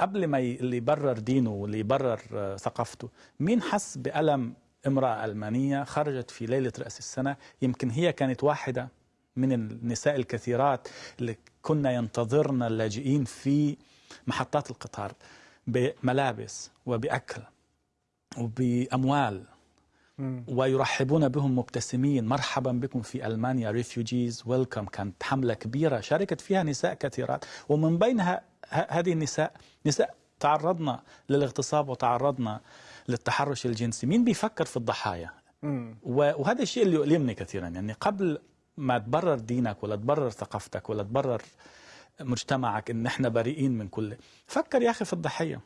قبل ما اللي يبرر دينه واللي يبرر آه، ثقافته مين حس بألم امرأة ألمانية خرجت في ليلة رأس السنة؟ يمكن هي كانت واحدة من النساء الكثيرات اللي كنا ينتظرن اللاجئين في محطات القطار بملابس وبأكل وبأموال. ويرحبون بهم مبتسمين. مرحبا بكم في ألمانيا ريفيوجيز ويلكم كانت حملة كبيرة شاركت فيها نساء كثيرات. ومن بينها هذه النساء نساء تعرضنا للاغتصاب وتعرضنا للتحرش الجنسي. مين بيفكر في الضحايا؟ وهذا الشيء اللي يؤلمني كثيرا. يعني قبل ما تبرر دينك ولا تبرر ثقافتك ولا تبرر مجتمعك إن إحنا بريئين من كل فكر يا أخي في الضحية.